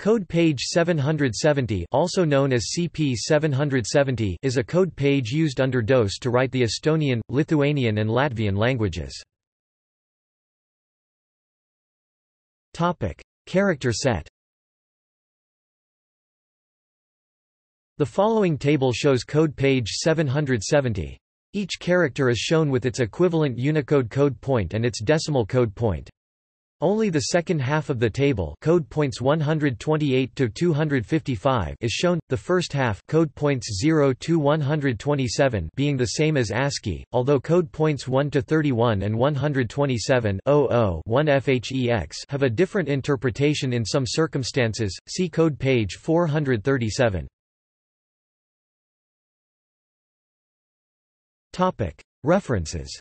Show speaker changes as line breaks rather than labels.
Code page 770 also known as CP 770 is a code page used under DOS to write the Estonian, Lithuanian and Latvian languages. Character set The following table shows code page 770. Each character is shown with its equivalent Unicode code point and its decimal code point. Only the second half of the table code points 128 to 255 is shown, the first half code points 0 to 127 being the same as ASCII, although code points 1 to 31 and 127 1 FHEX have a different interpretation in some circumstances, see code page 437. References